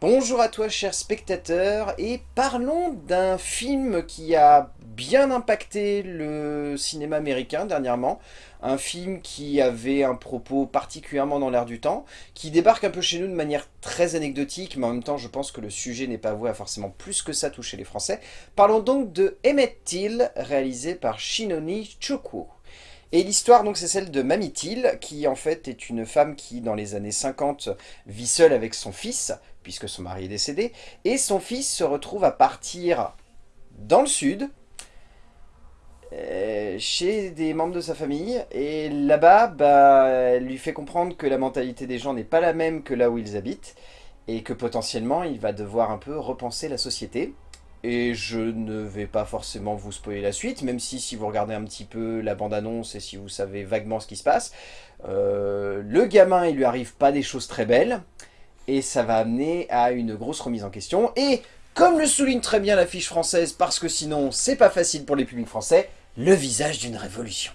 Bonjour à toi cher spectateur et parlons d'un film qui a bien impacté le cinéma américain dernièrement. Un film qui avait un propos particulièrement dans l'air du temps, qui débarque un peu chez nous de manière très anecdotique, mais en même temps je pense que le sujet n'est pas voué à forcément plus que ça toucher les Français. Parlons donc de Emmett Till, réalisé par Shinoni Chokwo. Et l'histoire, donc, c'est celle de Mamie Till, qui en fait est une femme qui, dans les années 50, vit seule avec son fils, puisque son mari est décédé, et son fils se retrouve à partir dans le sud, euh, chez des membres de sa famille, et là-bas, bah, lui fait comprendre que la mentalité des gens n'est pas la même que là où ils habitent, et que potentiellement, il va devoir un peu repenser la société. Et je ne vais pas forcément vous spoiler la suite, même si si vous regardez un petit peu la bande-annonce et si vous savez vaguement ce qui se passe, euh, le gamin, il lui arrive pas des choses très belles, et ça va amener à une grosse remise en question. Et comme le souligne très bien l'affiche française, parce que sinon c'est pas facile pour les publics français, le visage d'une révolution.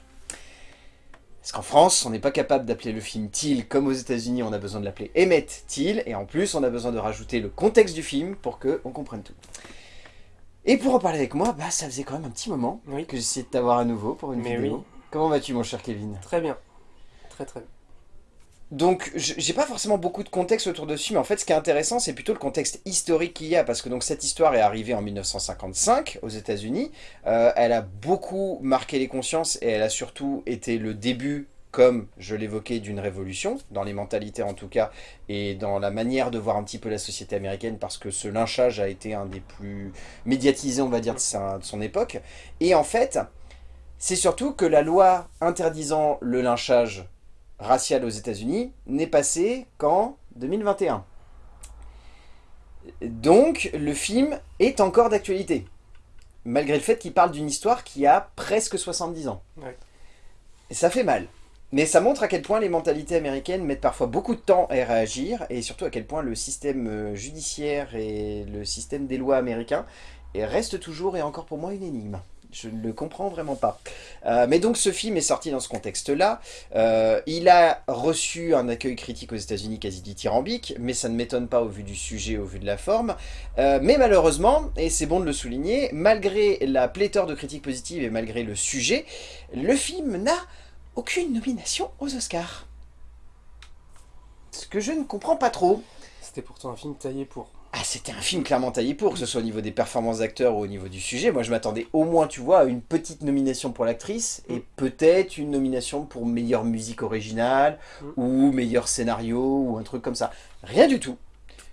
Parce qu'en France, on n'est pas capable d'appeler le film Till comme aux états unis on a besoin de l'appeler Emmett Till, et en plus on a besoin de rajouter le contexte du film pour qu'on comprenne tout. Et pour en parler avec moi, bah, ça faisait quand même un petit moment que j'essayais de t'avoir à nouveau pour une vidéo. Comment vas-tu mon cher Kevin? Très bien. Très très bien. Donc, j'ai pas forcément beaucoup de contexte autour de ce mais en fait, ce qui est intéressant, c'est plutôt le contexte historique qu'il y a, parce que donc cette histoire est arrivée en 1955 aux états unis euh, elle a beaucoup marqué les consciences, et elle a surtout été le début comme je l'évoquais, d'une révolution, dans les mentalités en tout cas, et dans la manière de voir un petit peu la société américaine, parce que ce lynchage a été un des plus médiatisés, on va dire, de, son époque. Et en fait, c'est surtout que la loi interdisant le lynchage racial aux états unis n'est passée qu'en 2021. Donc, le film est encore d'actualité, malgré le fait qu'il parle d'une histoire qui a presque 70 ans. Et ça fait mal. Mais ça montre à quel point les mentalités américaines mettent parfois beaucoup de temps à réagir, et surtout à quel point le système euh, judiciaire et le système des lois américains reste toujours et encore pour moi une énigme. Je ne le comprends vraiment pas. Euh, mais donc ce film est sorti dans ce contexte-là. Euh, il a reçu un accueil critique aux états unis quasi dithyrambique, mais ça ne m'étonne pas au vu du sujet, au vu de la forme. mais malheureusement, et c'est bon de le souligner, malgré la pléthore de critiques positives et malgré le sujet, le film n'a aucune nomination aux Oscars. Ce que je ne comprends pas trop. C'était pourtant un film taillé pour. Ah, c'était un film clairement taillé pour, que ce soit au niveau des performances d'acteurs ou au niveau du sujet. Moi, je m'attendais au moins, tu vois, à une petite nomination pour l'actrice et mm. peut-être une nomination pour meilleure musique originale mm. ou meilleur scénario ou un truc comme ça. Rien du tout.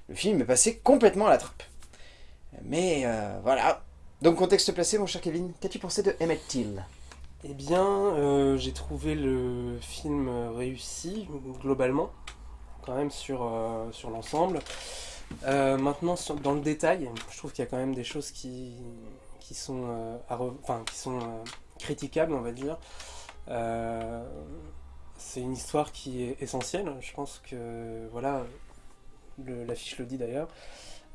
Le film est passé complètement à la trappe. Mais euh, voilà. Donc, contexte placé, mon cher Kevin, qu'as-tu pensé de Emmett Till? Eh bien, euh, j'ai trouvé le film réussi, globalement, quand même sur, euh, sur l'ensemble. Euh, maintenant, dans le détail, je trouve qu'il y a quand même des choses qui, sont, enfin, qui sont critiquables, on va dire. c'est une histoire qui est essentielle, je pense que, voilà, l'affiche le dit d'ailleurs,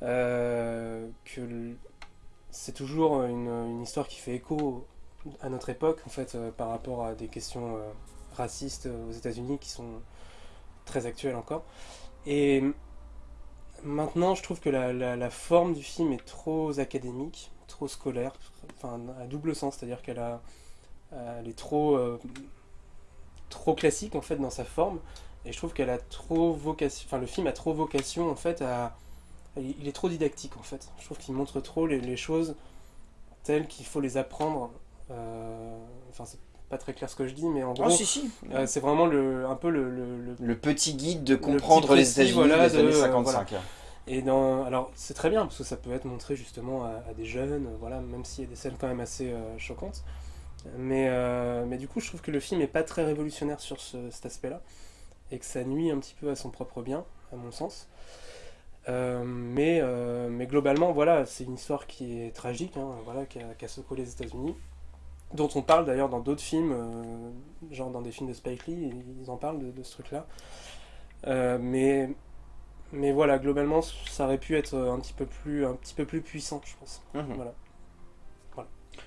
que c'est toujours une, une histoire qui fait écho à notre époque, en fait, euh, par rapport à des questions euh, racistes aux États-Unis qui sont très actuelles encore. Et maintenant, je trouve que la, forme du film est trop académique, trop scolaire, enfin, à double sens, c'est-à-dire qu'elle a, elle est trop, euh, trop classique en fait dans sa forme, et je trouve qu'elle a trop vocation, enfin, le film a trop vocation en fait à, il est trop didactique en fait. Je trouve qu'il montre trop les, les choses telles qu'il faut les apprendre euh, enfin, c'est pas très clair ce que je dis, mais en gros, euh, c'est vraiment le, un peu le, le, petit guide de comprendre les États-Unis des années 55. Et alors c'est très bien parce que ça peut être montré justement à, des jeunes, voilà, même s'il y a des scènes quand même assez euh, choquantes. Mais, mais du coup, je trouve que le film est pas très révolutionnaire sur cet aspect-là et que ça nuit un petit peu à son propre bien, à mon sens. mais, mais globalement, voilà, c'est une histoire qui est tragique, hein, voilà, qui a, secoué les États-Unis dont on parle d'ailleurs dans d'autres films, euh, genre dans des films de Spike Lee, ils en parlent de, ce truc-là. Euh, mais, mais voilà, globalement, ça aurait pu être un petit peu plus, un petit peu plus puissant, je pense. Mhm. Voilà.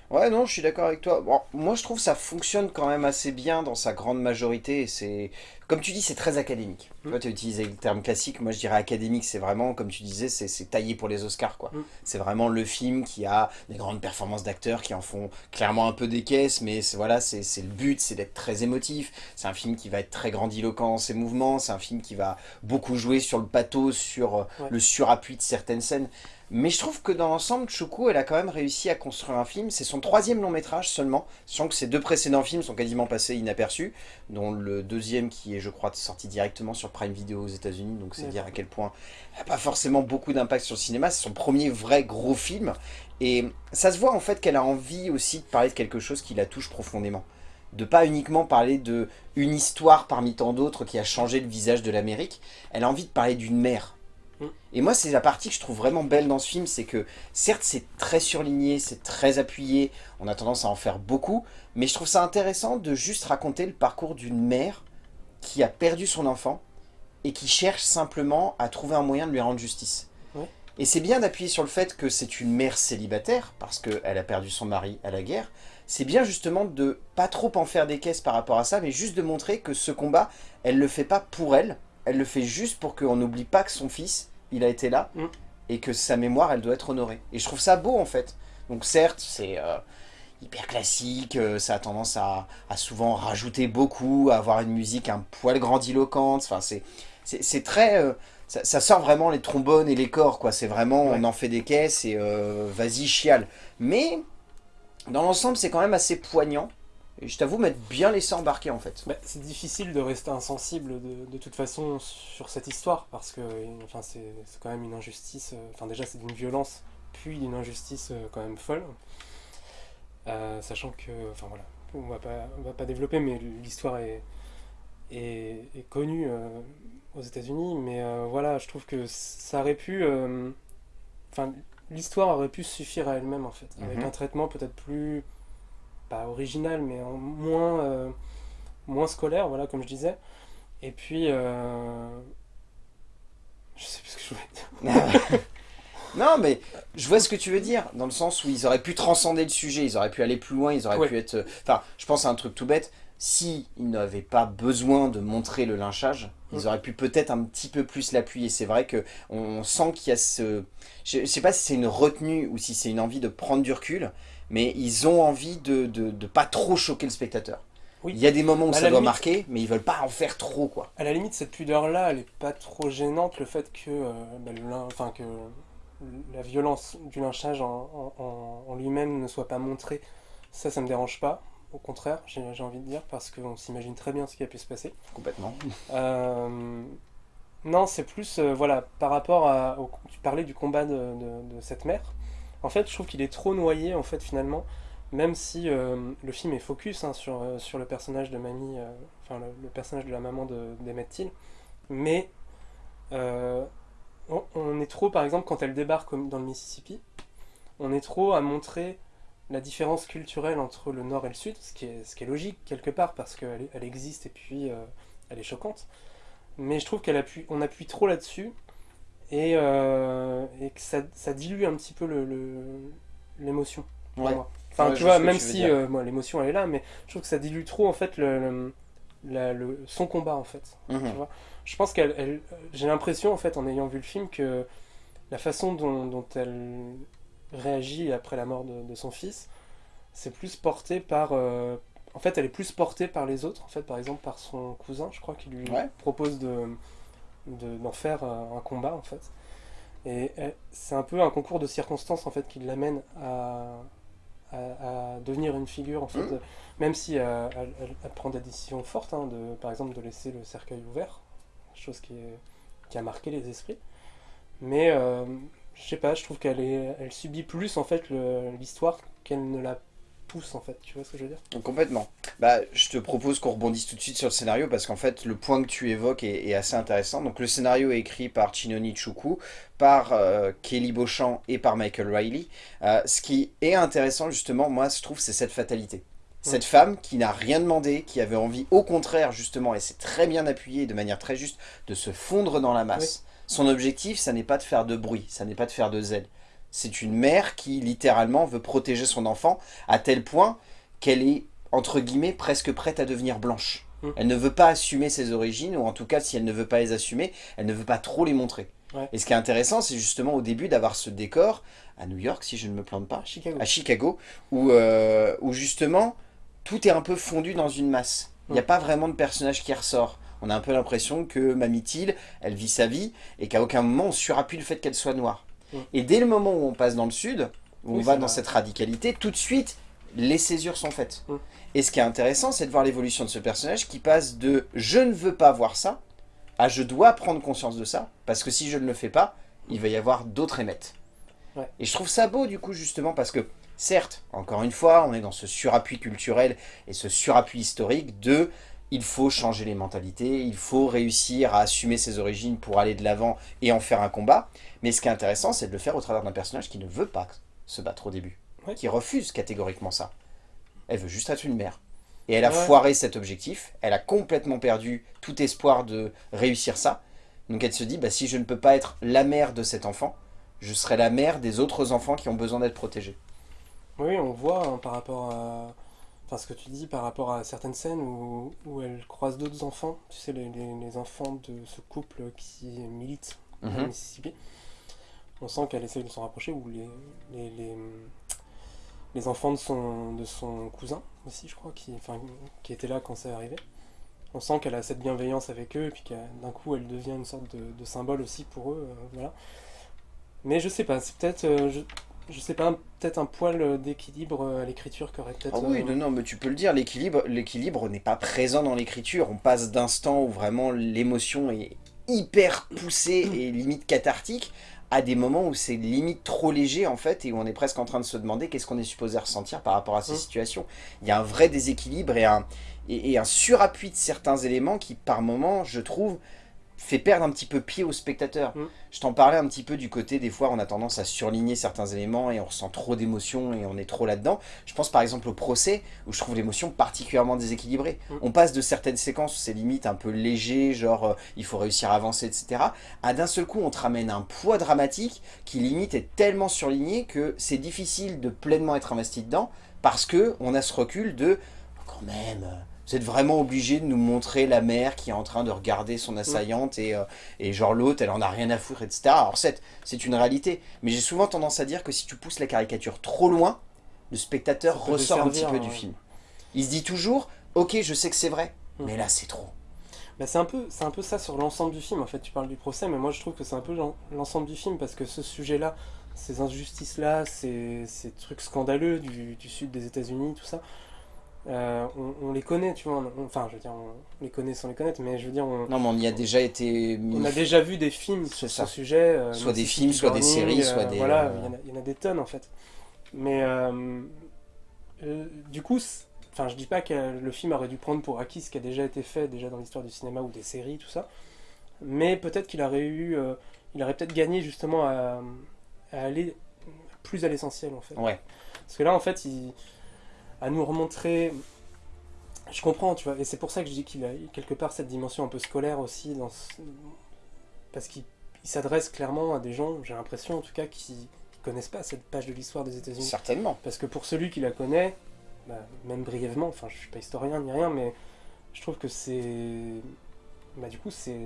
Ouais, non, je suis d'accord avec toi. Bon, moi, je trouve que ça fonctionne quand même assez bien dans sa grande majorité. C'est, Comme tu dis, c'est très académique. Tu Mm. vois, tu as utilisé le terme classique. Moi, je dirais académique. C'est vraiment, comme tu disais, c'est c'est taillé pour les Oscars. quoi. Mm. C'est vraiment le film qui a des grandes performances d'acteurs qui en font clairement un peu des caisses. Mais c'est- voilà, c'est le but, c'est d'être très émotif. C'est un film qui va être très grandiloquent dans ses mouvements. C'est un film qui va beaucoup jouer sur le pathos, sur euh, Ouais. le surappui de certaines scènes. Mais je trouve que dans l'ensemble, Choukou, elle a quand même réussi à construire un film. C'est son troisième long métrage seulement, sachant que ses deux précédents films sont quasiment passés inaperçus, dont le deuxième qui est, je crois, sorti directement sur Prime Video aux États-Unis, donc c'est dire à quel point elle n'a pas forcément beaucoup d'impact sur le cinéma. C'est son premier vrai gros film. Et ça se voit en fait qu'elle a envie aussi de parler de quelque chose qui la touche profondément. De pas uniquement parler de une histoire parmi tant d'autres qui a changé le visage de l'Amérique. Elle a envie de parler d'une mère. Mm. Et moi, c'est la partie que je trouve vraiment belle dans ce film, c'est que certes, c'est très surligné, c'est très appuyé, on a tendance à en faire beaucoup, mais je trouve ça intéressant de juste raconter le parcours d'une mère qui a perdu son enfant et qui cherche simplement à trouver un moyen de lui rendre justice. Et c'est bien d'appuyer sur le fait que c'est une mère célibataire, parce qu'elle a perdu son mari à la guerre. C'est bien justement de pas trop en faire des caisses par rapport à ça, mais juste de montrer que ce combat, elle le fait pas pour elle, elle le fait juste pour qu'on n'oublie pas que son fils, il a été là, Mm. et que sa mémoire, elle doit être honorée. Et je trouve ça beau en fait. Donc certes, c'est euh, hyper classique, euh, ça a tendance à, à souvent rajouter beaucoup, à avoir une musique un poil grandiloquente, enfin c'est très... euh, ça, ça sort vraiment les trombones et les corps, quoi. C'est vraiment, Ouais. on en fait des caisses et vas-y, chiale. Mais, dans l'ensemble, c'est quand même assez poignant. Et je t'avoue m'être bien laissé embarquer, en fait. Bah, c'est difficile de rester insensible de, de toute façon sur cette histoire parce que enfin, c'est quand même une injustice. euh, Enfin, déjà, c'est d'une violence, puis d'une injustice euh, quand même folle. Euh, sachant que, enfin voilà, on va pas, on va pas développer, mais l'histoire est, est, est connue euh, aux États-Unis. Mais euh, voilà, je trouve que ça aurait pu. Enfin, l'histoire aurait pu suffire à elle-même en fait, avec Mhm. un traitement peut-être plus pas original, mais en moins, euh, moins scolaire, voilà, comme je disais. Et puis, euh, je sais plus ce que je voulais dire. non, mais je vois ce que tu veux dire, dans le sens où ils auraient pu transcender le sujet, ils auraient pu aller plus loin, ils auraient Ouais. pu être... Enfin, je pense à un truc tout bête, si ils n'avaient pas besoin de montrer le lynchage, ils Mm. auraient pu peut-être un petit peu plus l'appuyer. C'est vrai que on sent qu'il y a ce... Je, je sais pas si c'est une retenue ou si c'est une envie de prendre du recul, mais ils ont envie de, de, de pas trop choquer le spectateur. Oui. Il y a des moments où À ça doit limite- marquer, mais ils veulent pas en faire trop, quoi. À la limite, cette pudeur-là, elle est pas trop gênante, le fait que, euh, bah, le enfin, que la violence du lynchage en, en- en- en lui-même ne soit pas montrée. Ça, ça me dérange pas. Au contraire, j'ai j'ai envie de dire, parce qu'on s'imagine très bien ce qui a pu se passer. Complètement. Euh, non, c'est plus, euh, voilà, par rapport à. au- tu parlais du combat de, de- de cette mère. En fait, je trouve qu'il est trop noyé, en fait, finalement. Même si euh, le film est focus hein, sur, euh, sur le personnage de Mamie, euh, enfin, le, personnage de la maman de- d'Emmett Till. Mais on, est trop, par exemple, quand elle débarque dans le Mississippi, on est trop à montrer la différence culturelle entre le nord et le sud, ce qui est, ce qui est logique quelque part, parce qu'elle elle existe et puis elle est choquante. Mais je trouve qu'on appuie, appuie trop là-dessus et, euh, et que ça, ça dilue un petit peu le- le- l'émotion. pour Ouais. Enfin, Ouais, tu vois, même tu si euh, moi, l'émotion elle est là, mais je trouve que ça dilue trop en fait le, le- la- le- son combat en fait. Mhm. Tu vois je pense qu'elle, elle- j'ai l'impression en fait en ayant vu le film que la façon dont, dont elle réagit après la mort de, de son fils, c'est plus porté par, euh, en fait, elle est plus portée par les autres, en fait, par exemple par son cousin, je crois, qui lui Ouais. propose de, de- d'en faire euh, un combat en fait. Et elle- c'est un peu un concours de circonstances en fait qui l'amène à, à, à devenir une figure en fait, euh, même si euh, elle, elle- elle prend des décisions fortes, hein, de, par exemple de laisser le cercueil ouvert, chose qui, est, qui a marqué les esprits. Mais euh, je sais pas, je trouve qu'elle est, elle subit plus en fait l'histoire qu'elle ne la pousse en fait. Tu vois ce que je veux dire? Complètement. Bah, je te propose qu'on rebondisse tout de suite sur le scénario parce qu'en fait, le point que tu évoques est, est assez intéressant. Donc, le scénario est écrit par Chinoni Chukwu, par euh, Kelly Beauchamp et par Michael Riley. Euh, ce qui est intéressant, justement, moi, je trouve, c'est cette fatalité. Cette femme qui n'a rien demandé, qui avait envie, au contraire, justement, et c'est très bien appuyé de manière très juste, de se fondre dans la masse. Son objectif, ça n'est pas de faire de bruit, ça n'est pas de faire de zèle. C'est une mère qui, littéralement, veut protéger son enfant à tel point qu'elle est, entre guillemets, presque prête à devenir blanche. Mm. Elle ne veut pas assumer ses origines, ou en tout cas, si elle ne veut pas les assumer, elle ne veut pas trop les montrer. Ouais. Et ce qui est intéressant, c'est justement au début d'avoir ce décor, à New York, si je ne me plante pas, Chicago. à Chicago, où, euh, où justement, tout est un peu fondu dans une masse. Il n'y a Mm. pas vraiment de personnage qui ressort. On a un peu l'impression que Mamie Till, elle vit sa vie, et qu'à aucun moment on surappuie le fait qu'elle soit noire. Mm. Et dès le moment où on passe dans le sud, où on va dans vrai. cette radicalité, tout de suite, les césures sont faites. Mm. Et ce qui est intéressant, c'est de voir l'évolution de ce personnage qui passe de « je ne veux pas voir ça » à « je dois prendre conscience de ça, parce que si je ne le fais pas, il va y avoir d'autres émettes. Ouais. Et je trouve ça beau, du coup, justement, parce que, certes, encore une fois, on est dans ce surappui culturel et ce surappui historique de il faut changer les mentalités, il faut réussir à assumer ses origines pour aller de l'avant et en faire un combat. Mais ce qui est intéressant, c'est de le faire au travers d'un personnage qui ne veut pas se battre au début, Ouais. qui refuse catégoriquement ça. Elle veut juste être une mère. Et elle a Ouais. foiré cet objectif, elle a complètement perdu tout espoir de réussir ça. Donc elle se dit, bah, si je ne peux pas être la mère de cet enfant, je serai la mère des autres enfants qui ont besoin d'être protégés. Oui, on voit hein, par rapport à. Enfin, ce que tu dis par rapport à certaines scènes où, où elle croise d'autres enfants, tu sais, les, les- les enfants de ce couple qui milite au Mhm. Mississippi. On sent qu'elle essaye de s'en rapprocher, ou les, les, les, les enfants de son, de son cousin aussi, je crois, qui, enfin, qui étaient là quand c'est arrivé. On sent qu'elle a cette bienveillance avec eux, et puis d'un coup elle devient une sorte de, de symbole aussi pour eux. euh, voilà. Mais je sais pas, c'est peut-être. euh, je, je sais pas, peut-être un poil d'équilibre euh, à l'écriture qui aurait peut-être. Ah oui, non, non, mais tu peux le dire, l'équilibre l'équilibre n'est pas présent dans l'écriture. On passe d'instants où vraiment l'émotion est hyper poussée et limite cathartique, à des moments où c'est limite trop léger en fait, et où on est presque en train de se demander qu'est-ce qu'on est supposé ressentir par rapport à ces Mm. situations. Il y a un vrai déséquilibre et un, et, et un surappui de certains éléments qui par moments, je trouve, fait perdre un petit peu pied au spectateur. Mm. Je t'en parlais un petit peu du côté, des fois on a tendance à surligner certains éléments et on ressent trop d'émotions et on est trop là-dedans. Je pense par exemple au procès, où je trouve l'émotion particulièrement déséquilibrée. Mm. On passe de certaines séquences où c'est limite un peu léger, genre euh, il faut réussir à avancer, etc. À d'un seul coup on te ramène un poids dramatique qui limite est tellement surligné que c'est difficile de pleinement être investi dedans, parce que on a ce recul de, quand même... vous êtes vraiment obligé de nous montrer la mère qui est en train de regarder son assaillante et, euh, et genre l'autre, elle en a rien à foutre, etc. Alors c'est c'est une réalité, mais j'ai souvent tendance à dire que si tu pousses la caricature trop loin, le spectateur ressort un petit peu du film. Il se dit toujours, ok, je sais que c'est vrai, Mm. mais là c'est trop. Bah, c'est un peu un peu ça sur l'ensemble du film en fait tu parles du procès mais moi je trouve que c'est un peu l'en- l'ensemble du film parce que ce sujet là ces injustices là ces, ces trucs scandaleux du, du sud des États-Unis tout ça euh, on, on les connaît tu vois on- enfin je veux dire on les connaît sans les connaître mais je veux dire on, Non, mais on y a déjà été on a déjà vu des films sur ce sujet euh, Soit des films, soit des séries, soit euh, des, voilà il y en a- il y, en a des tonnes en fait mais du coup Enfin, je dis pas que le film aurait dû prendre pour acquis ce qui a déjà été fait déjà dans l'histoire du cinéma ou des séries, tout ça. Mais peut-être qu'il aurait eu, il aurait peut-être gagné justement à, à aller plus à l'essentiel en fait. Ouais. Parce que là, en fait, il, à nous remontrer, je comprends, tu vois, et c'est pour ça que je dis qu'il a quelque part cette dimension un peu scolaire aussi dans, ce- parce qu'il il s'adresse clairement à des gens, j'ai l'impression en tout cas, qui, qui connaissent pas cette page de l'histoire des États-Unis. Certainement. Parce que pour celui qui la connaît, bah, même brièvement, enfin je suis pas historien ni rien, mais je trouve que c'est. Bah, du coup, c'est.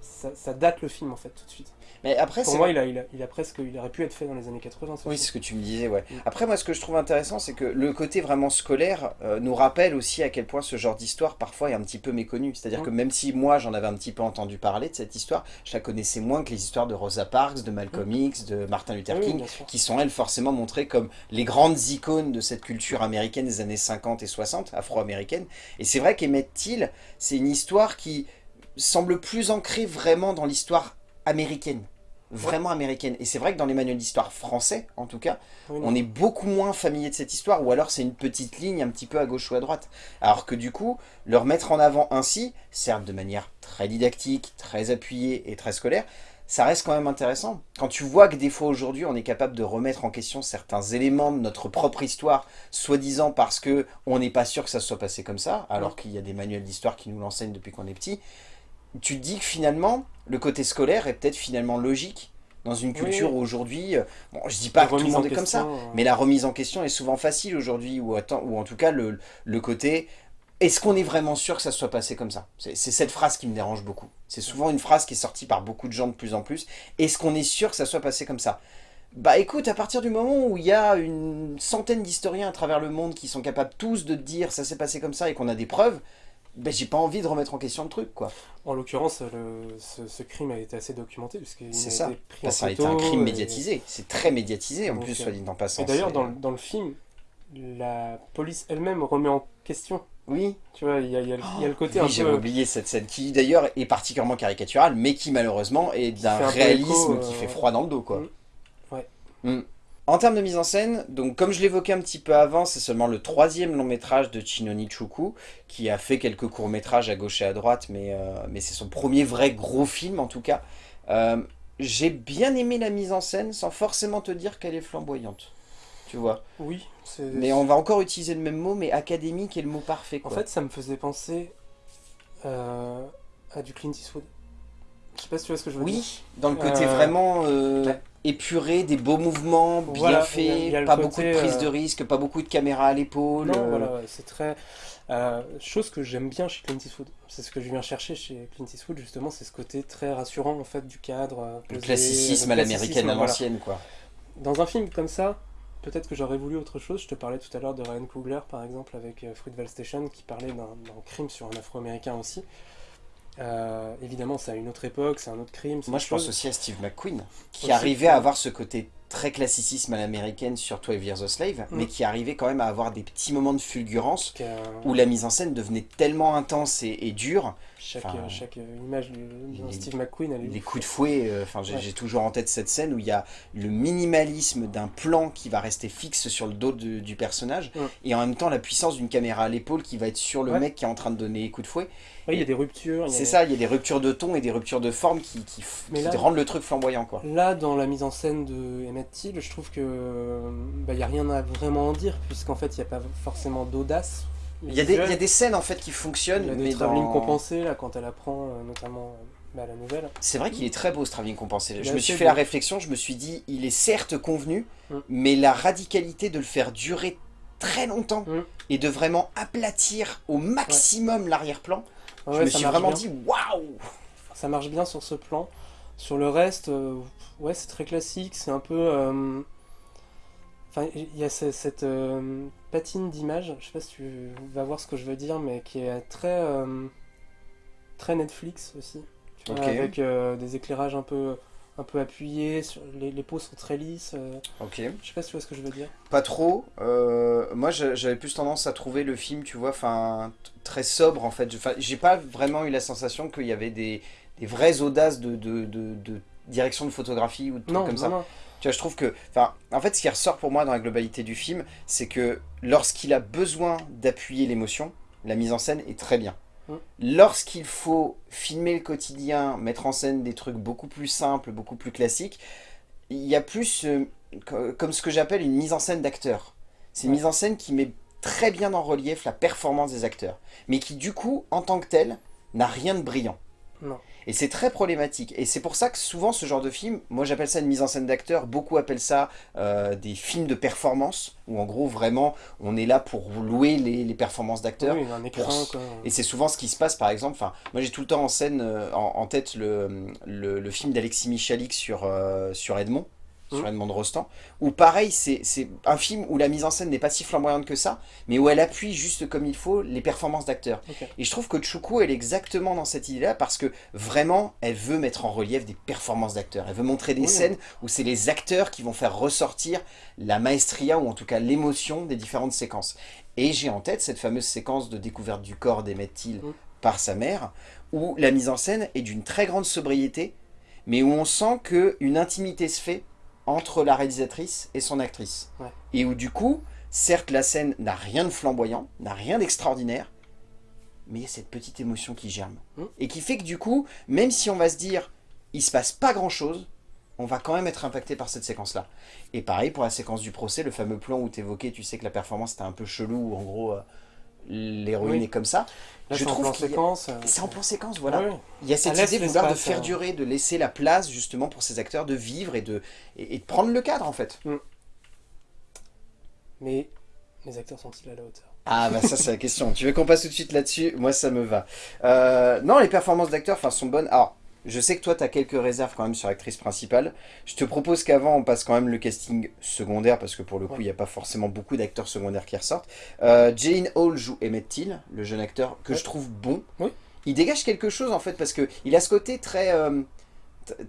Ça, ça date le film en fait tout de suite. Mais après, Pour moi, il a, il, a, il a presque. Il aurait pu être fait dans les années 80. ce Oui, c'est ce que tu me disais, ouais. Mm. Après, moi, ce que je trouve intéressant, c'est que le côté vraiment scolaire euh, nous rappelle aussi à quel point ce genre d'histoire, parfois, est un petit peu méconnu. C'est-à-dire Mm. que même si moi, j'en avais un petit peu entendu parler de cette histoire, je la connaissais moins que les histoires de Rosa Parks, de Malcolm X, de Martin Luther Mm. Oui, King, qui sont, elles, forcément montrées comme les grandes icônes de cette culture américaine des années 50 et 60, afro-américaine. Et c'est vrai qu'Emmett Till, c'est une histoire qui semble plus ancrée vraiment dans l'histoire américaine. Vraiment américaine. Et c'est vrai que dans les manuels d'histoire français, en tout cas, Oui, on est beaucoup moins familier de cette histoire, ou alors c'est une petite ligne un petit peu à gauche ou à droite. Alors que du coup, leur mettre en avant ainsi, certes de manière très didactique, très appuyée et très scolaire, ça reste quand même intéressant. Quand tu vois que des fois aujourd'hui, on est capable de remettre en question certains éléments de notre propre histoire, soi-disant parce que on n'est pas sûr que ça soit passé comme ça, alors qu'il y a des manuels d'histoire qui nous l'enseignent depuis qu'on est petit, tu te dis que finalement, le côté scolaire est peut-être finalement logique, dans une culture oui. où aujourd'hui, euh, bon, je dis pas La que tout le monde est comme ça, euh, mais la remise en question est souvent facile aujourd'hui, ou, ou en tout cas le, le côté est-ce qu'on est vraiment sûr que ça soit passé comme ça? C'est c'est cette phrase qui me dérange beaucoup. C'est souvent une phrase qui est sortie par beaucoup de gens de plus en plus. Est-ce qu'on est sûr que ça soit passé comme ça? Bah écoute, à partir du moment où il y a une centaine d'historiens à travers le monde qui sont capables tous de te dire ça s'est passé comme ça et qu'on a des preuves, bah j'ai pas envie de remettre en question le truc quoi. En l'occurrence, ce, ce crime a été assez documenté puisqu'il a C'est été ça. pris ça a été un crime et- médiatisé. C'est très médiatisé en Donc, plus, euh, soit dit en passant. Et d'ailleurs, dans, le- dans le film, la police elle-même remet en question. Oui, Tu vois, il y y y a le côté oui un j'avais peu... oublié cette scène qui d'ailleurs est particulièrement caricaturale, mais qui malheureusement est d'un réalisme écho, euh, qui fait froid dans le dos quoi. Mm. Ouais. Mm. En termes de mise en scène, donc comme je l'évoquais un petit peu avant, c'est seulement le troisième long métrage de Chinoni Chuku, qui a fait quelques courts métrages à gauche et à droite, mais, euh, mais c'est son premier vrai gros film en tout cas. Euh, J'ai bien aimé la mise en scène sans forcément te dire qu'elle est flamboyante, tu vois? Oui. Mais on va encore utiliser le même mot, mais académique est le mot parfait En fait, ça me faisait penser euh, à du Clint Eastwood. Je sais pas si tu vois ce que je veux dire. Oui, dans le côté vraiment. Épuré, des beaux mouvements, bien Voilà, faits, pas côté, beaucoup de prise euh, de risque, pas beaucoup de caméras à l'épaule. Euh, voilà, ouais, c'est très... euh, chose que j'aime bien chez Clint Eastwood. C'est ce que je viens chercher chez Clint Eastwood, justement, c'est ce côté très rassurant, en fait, du cadre. Le classicisme à l'américaine à voilà. l'ancienne, quoi. Dans un film comme ça, peut-être que j'aurais voulu autre chose. Je te parlais tout à l'heure de Ryan Coogler, par exemple, avec Fruitvale Station, qui parlait d'un crime sur un Afro-Américain aussi. Euh, évidemment, c'est à une autre époque, c'est un autre crime. Moi, je pense aussi à Steve McQueen, qui Aussi, arrivait à avoir ce côté très classicisme à l'américaine sur 12 Years a Slave, Mm. mais qui arrivait quand même à avoir des petits moments de fulgurance où la mise en scène devenait tellement intense et, et dure, chaque, enfin, chaque image de, les- Steve McQueen, elle est les coups de fouet, euh, enfin j'ai Ouais. j'ai toujours en tête cette scène où il y a le minimalisme d'un plan qui va rester fixe sur le dos de- du personnage, Mm. et en même temps la puissance d'une caméra à l'épaule qui va être sur le Ouais. mec qui est en train de donner les coups de fouet. Oui, il y a des ruptures. a- C'est ça, il y a des ruptures de ton et des ruptures de forme qui, qui, f- Mais qui là- rendent le truc flamboyant quoi. Là, dans la mise en scène de Je trouve que bah, il n'y a rien à vraiment en dire, puisqu'en fait, il n'y a pas forcément d'audace. Il y, a des, il y a visuelle. des scènes en fait qui fonctionnent, Il y a des travelling dans... compensés, là, quand elle apprend, euh, notamment euh, bah, la nouvelle. C'est vrai qu'il est très beau ce travelling compensé. Je me suis fait la réflexion, je me suis dit, il est certes convenu, Mm. mais la radicalité de le faire durer très longtemps Mm. et de vraiment aplatir au maximum l'arrière-plan, je Ouais, me ça suis vraiment bien. dit waouh Ça marche bien sur ce plan. Sur le reste, euh, ouais, c'est très classique, c'est un peu... euh, Enfin, il y a ce- cette euh, patine d'image, je sais pas si tu vas voir ce que je veux dire, mais qui est très, euh, très Netflix aussi. Tu vois, Ok. avec euh, des éclairages un peu, un peu appuyés, sur, les, les peaux sont très lisses. Ok. je sais pas si tu vois ce que je veux dire. Pas trop. moi, j'avais plus tendance à trouver le film, tu vois, enfin, très sobre en fait. J'ai pas vraiment eu la sensation qu'il y avait des, des vraies audaces de, de, de- de direction de photographie ou de trucs Non, comme non, ça. non. Tu vois, je trouve que, en fait, ce qui ressort pour moi dans la globalité du film, c'est que lorsqu'il a besoin d'appuyer l'émotion, la mise en scène est très bien. Mm. Lorsqu'il faut filmer le quotidien, mettre en scène des trucs beaucoup plus simples, beaucoup plus classiques, il y a plus, euh, co- comme ce que j'appelle une mise en scène d'acteur. C'est une Ouais. mise en scène qui met très bien en relief la performance des acteurs, mais qui du coup, en tant que telle, n'a rien de brillant. Non. Et c'est très problématique. Et c'est pour ça que souvent ce genre de film, moi j'appelle ça une mise en scène d'acteur, beaucoup appellent ça euh, des films de performance, où en gros vraiment on est là pour louer les, les performances d'acteurs. Oui, pour-. Et c'est souvent ce qui se passe par exemple, enfin moi j'ai tout le temps en scène, euh, en, en tête le, le, le film d'Alexis Michalik sur, euh, sur Edmond, sur Mhm. Edmond de Rostand, où pareil c'est un film où la mise en scène n'est pas si flamboyante que ça, mais où elle appuie juste comme il faut les performances d'acteurs. Et je trouve que Chuku, elle est exactement dans cette idée-là parce que vraiment, elle veut mettre en relief des performances d'acteurs. Elle veut montrer des Oui. scènes où c'est les acteurs qui vont faire ressortir la maestria ou en tout cas l'émotion des différentes séquences. Et j'ai en tête cette fameuse séquence de découverte du corps d'Emmett Till Mm. par sa mère, où la mise en scène est d'une très grande sobriété, mais où on sent qu'une intimité se fait entre la réalisatrice et son actrice. Ouais. Et où du coup, certes la scène n'a rien de flamboyant, n'a rien d'extraordinaire, mais il y a cette petite émotion qui germe. Mm. Et qui fait que du coup, même si on va se dire, il se passe pas grand chose, on va quand même être impacté par cette séquence-là. Et pareil pour la séquence du procès, le fameux plan où tu évoquais, tu sais que la performance était un peu chelou, où en gros, euh, l'héroïne Oui. est comme ça. Là, Je c'est en trouve qu'il y a- euh, C'est en plan séquence, voilà. Il y a cette idée de vouloir de faire hein. durer, de laisser la place justement pour ces acteurs de vivre et de, et, et de prendre le cadre en fait. Mais les acteurs sont-ils à la hauteur? Ah bah ça c'est la question. Tu veux qu'on passe tout de suite là-dessus? Moi ça me va. Euh, non, les performances d'acteurs sont bonnes. Alors, je sais que toi tu as quelques réserves quand même sur l'actrice principale. Je te propose qu'avant on passe quand même le casting secondaire parce que pour le coup il Ouais. n'y a pas forcément beaucoup d'acteurs secondaires qui ressortent. Euh, Jane Hall joue Emmett Till, le jeune acteur que Ouais. je trouve bon. Oui. Il dégage quelque chose en fait parce que il a ce côté très... euh,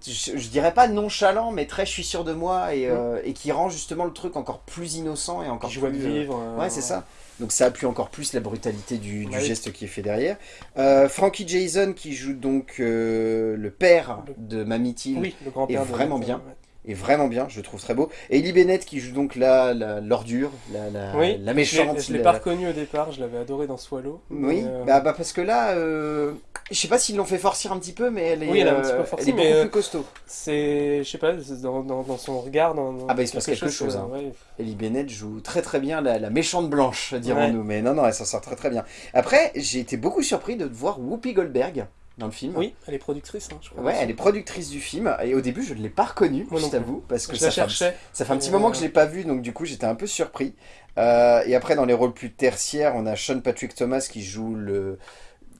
je, je dirais pas nonchalant mais très je suis sûr de moi et, euh, et qui rend justement le truc encore plus innocent et encore de plus... euh, vivre. euh, Ouais, c'est ça. Donc ça appuie encore plus la brutalité du, geste qui est fait derrière. Euh, Frankie Jason qui joue donc euh, le père de Mamie Till Oui, le grand-père est vraiment bien. ouais. Est vraiment bien, je le trouve très beau. Et Ellie Bennett qui joue donc la la- l'ordure, la, la, Oui, la Je méchante. l'ai- je l'ai la- pas reconnu au départ, je l'avais adoré dans Swallow. Oui, euh, bah, bah parce que là, euh, je sais pas s'ils l'ont fait forcir un petit peu, mais elle est, Oui, elle est un euh, petit peu forcée, elle est mais, beaucoup euh, plus costaud. c'est, je sais pas, dans, dans, dans son regard. Dans, dans Ah bah, il se passe quelque chose, euh, hein. ouais. Ellie Bennett joue très très bien la, la méchante blanche, dirons-nous. Mais non, non, elle s'en sort très très bien. Après, j'ai été beaucoup surpris de voir Whoopi Goldberg dans le film. Oui, elle est productrice, hein, je crois. Ouais, elle est productrice du film et au début je ne l'ai pas reconnue, je t'avoue, parce que Je ça la fait, ça fait un petit Et, moment euh, que je l'ai pas vue, donc du coup j'étais un peu surpris. Euh, et après dans les rôles plus tertiaires, on a Sean Patrick Thomas qui joue le,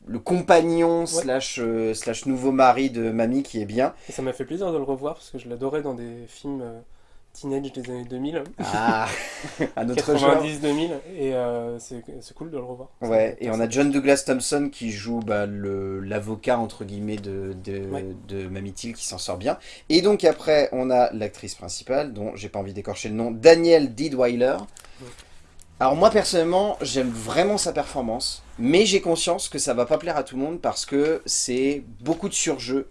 le compagnon slash, euh, slash nouveau mari de Mamie qui est bien. Et ça m'a fait plaisir de le revoir parce que je l'adorais dans des films euh, teenage des années 2000, Ah, à notre genre. 90-2000, et euh, c'est cool de le revoir. Ouais, et on a John Douglas Thompson qui joue bah, l'avocat entre guillemets de, de, Ouais. de Mamie Till qui s'en sort bien. Et donc après, on a l'actrice principale, dont j'ai pas envie d'écorcher le nom, Danielle Deadweiler. Ouais. Alors moi personnellement, j'aime vraiment sa performance, mais j'ai conscience que ça va pas plaire à tout le monde parce que c'est beaucoup de surjeu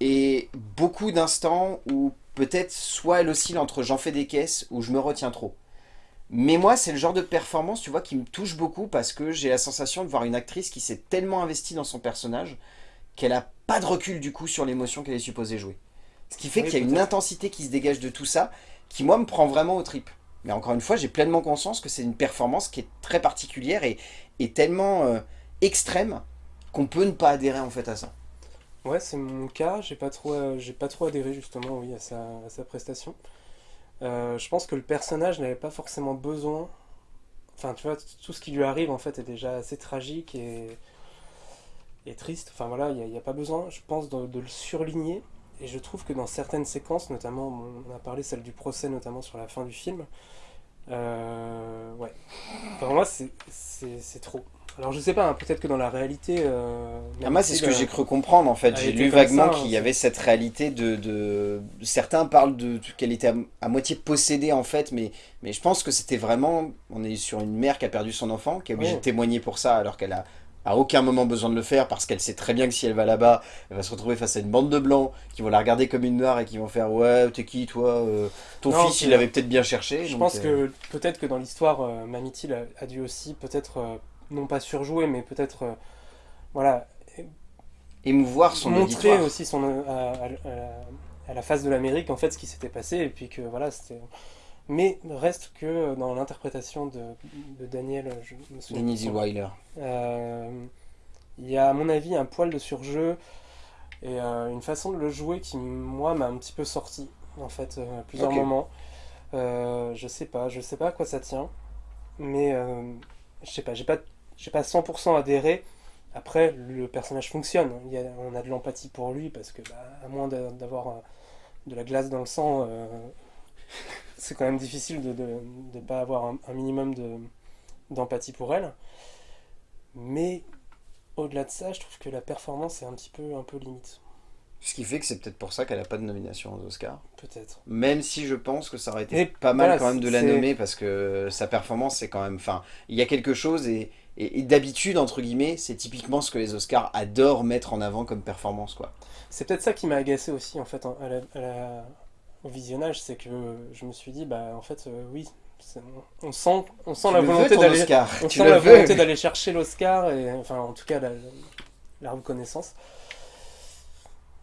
et beaucoup d'instants où peut-être soit elle oscille entre j'en fais des caisses ou je me retiens trop. Mais moi, c'est le genre de performance, tu vois, qui me touche beaucoup parce que j'ai la sensation de voir une actrice qui s'est tellement investie dans son personnage qu'elle a pas de recul du coup sur l'émotion qu'elle est supposée jouer. Ce qui fait Oui, qu'il y a une intensité qui se dégage de tout ça, qui moi me prend vraiment aux tripes. Mais encore une fois, j'ai pleinement conscience que c'est une performance qui est très particulière et, et tellement euh, extrême qu'on peut ne pas adhérer en fait à ça. Ouais, c'est mon cas. J'ai pas trop, euh, j'ai pas trop adhéré justement, oui, à sa, à sa prestation. Euh, je pense que le personnage n'avait pas forcément besoin. Enfin, tu vois, tout ce qui lui arrive en fait est déjà assez tragique et, et triste. Enfin voilà, il n'y a, pas besoin, je pense, de, le surligner. Et je trouve que dans certaines séquences, notamment, on a parlé celle du procès, notamment sur la fin du film. euh, ouais. Enfin, moi, c'est trop. Alors je sais pas, hein, peut-être que dans la réalité. euh, Ah, moi, c'est ce que j'ai cru comprendre en fait. J'ai lu vaguement qu'il y hein, avait cette réalité de, de... Certains parlent de qu'elle était à, à moitié possédée en fait, mais, mais je pense que c'était vraiment. On est sur une mère qui a perdu son enfant, qui est obligée de témoigner pour ça alors qu'elle a à aucun moment besoin de le faire parce qu'elle sait très bien que si elle va là-bas, elle va se retrouver face à une bande de blancs qui vont la regarder comme une noire et qui vont faire Ouais, t'es qui toi Euh, Ton Non, fils, il avait peut-être bien cherché. Je donc, pense euh, que peut-être que dans l'histoire, euh, Mamie Till a, a dû aussi peut-être, euh, non pas surjouer, mais peut-être, euh, voilà, Émouvoir son montrer auditoire. aussi son, euh, à, à- à la- face de l'Amérique en fait ce qui s'était passé et puis que voilà c'était. Mais reste que dans l'interprétation de, de Daniel, je me souviens Denise Weiler. euh, il y a à mon avis un poil de surjeu et euh, une façon de le jouer qui moi m'a un petit peu sorti en fait euh, à plusieurs moments. Euh, je sais pas, je sais pas à quoi ça tient, mais euh, je sais pas, j'ai pas, j'ai pas 100% adhéré. Après, le personnage fonctionne, il y a- on a de l'empathie pour lui parce que bah, à moins d'a- d'avoir euh, de la glace dans le sang, euh, c'est quand même difficile de ne pas avoir un, un minimum de- d'empathie pour elle. Mais au-delà de ça, je trouve que la performance est un petit peu, un peu limite, Ce qui fait que c'est peut-être pour ça qu'elle n'a pas de nomination aux Oscars. peut-être. Même si je pense que ça aurait été Mais pas mal voilà, quand même de la nommer parce que sa performance c'est quand même... Enfin, il y a quelque chose et, et, et d'habitude, entre guillemets, c'est typiquement ce que les Oscars adorent mettre en avant comme performance. quoi. C'est peut-être ça qui m'a agacé aussi en fait en- à la- à la- au visionnage, c'est que je me suis dit bah en fait euh, oui, on sent, on sent Tu la volonté d'aller, Oscar on Tu sent le la veux volonté d'aller chercher l'Oscar et enfin en tout cas la, la reconnaissance.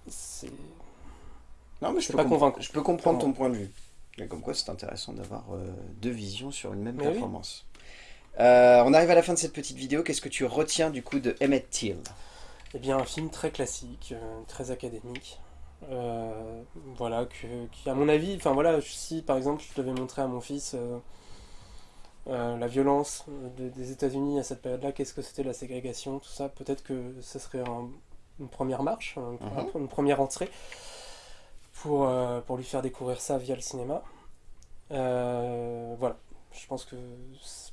C'est Non, mais je peux, pas je peux comprendre ton point de vue. Mais comme quoi, c'est intéressant d'avoir euh, deux visions sur une même Mais oui. Euh, on arrive à la fin de cette petite vidéo. Qu'est-ce que tu retiens du coup de Emmett Till? Eh bien, un film très classique, euh, très académique. Euh, voilà, que, qui à mon avis, enfin voilà, si par exemple je devais montrer à mon fils la violence des États-Unis à cette période-là, qu'est-ce que c'était la ségrégation, tout ça, peut-être que ce serait une première marche, une, mhm. première entrée pour, pour lui faire découvrir ça via le cinéma. voilà, je pense que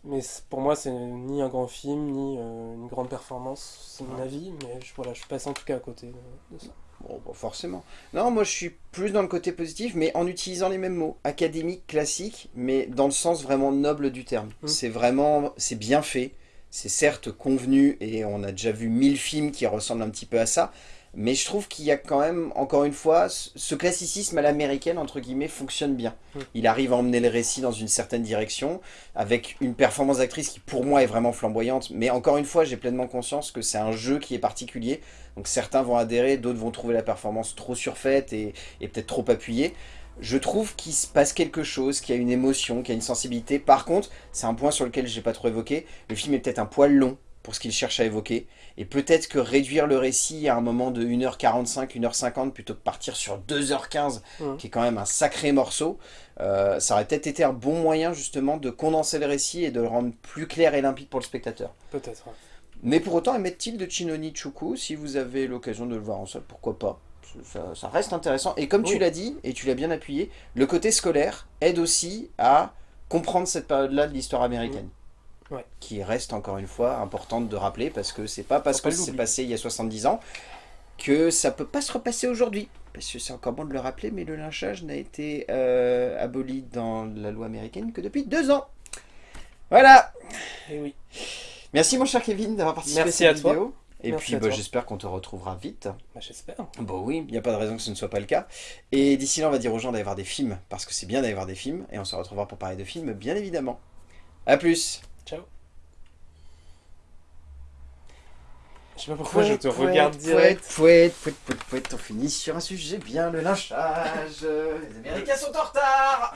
mais pour moi, c'est ni un grand film, ni euh, une grande performance, c'est mon avis, mais je, voilà, je passe en tout cas à côté de, ça. Bon, forcément. Non, moi je suis plus dans le côté positif, mais en utilisant les mêmes mots. Académique, classique, mais dans le sens vraiment noble du terme. Mmh. C'est vraiment, c'est bien fait, c'est certes convenu, et on a déjà vu mille films qui ressemblent un petit peu à ça, mais je trouve qu'il y a quand même, encore une fois, ce classicisme à l'américaine, entre guillemets, fonctionne bien. Mm. Il arrive à emmener le récit dans une certaine direction, avec une performance d'actrice qui pour moi est vraiment flamboyante, mais encore une fois, j'ai pleinement conscience que c'est un jeu qui est particulier, donc certains vont adhérer, d'autres vont trouver la performance trop surfaite et, et peut-être trop appuyée. Je trouve qu'il se passe quelque chose, qu'il y a une émotion, qu'il y a une sensibilité. Par contre, c'est un point sur lequel je n'ai pas trop évoqué, le film est peut-être un poil long, pour ce qu'il cherche à évoquer. Et peut-être que réduire le récit à un moment de 1h45, 1h50 plutôt que partir sur 2h15, qui est quand même un sacré morceau, euh, ça aurait peut-être été un bon moyen justement de condenser le récit et de le rendre plus clair et limpide pour le spectateur. Peut-être. Mais pour autant, émettent-il de Chinoni Chuku, si vous avez l'occasion de le voir en salle, pourquoi pas? Ça, reste intéressant. Et comme tu l'as dit, et tu l'as bien appuyé, le côté scolaire aide aussi à comprendre cette période-là de l'histoire américaine qui reste encore une fois importante de rappeler parce que c'est pas parce que c'est passé il y a 70 ans que ça peut pas se repasser aujourd'hui. Parce que c'est encore bon de le rappeler, mais le lynchage n'a été euh, aboli dans la loi américaine que depuis deux ans. Voilà. Et eh oui. Merci mon cher Kevin d'avoir participé Merci à cette à vidéo. Et puis bah, j'espère qu'on te retrouvera vite. Bah, j'espère. Bon oui, il n'y a pas de raison que ce ne soit pas le cas. Et d'ici là, on va dire aux gens d'aller voir des films, parce que c'est bien d'aller voir des films, et on se retrouvera pour parler de films, bien évidemment. A plus Ciao. Je sais pas pourquoi je te regarde direct. Pouette, pouette, pouette, pouette, on finit sur un sujet bien, le lynchage. Les Américains sont en retard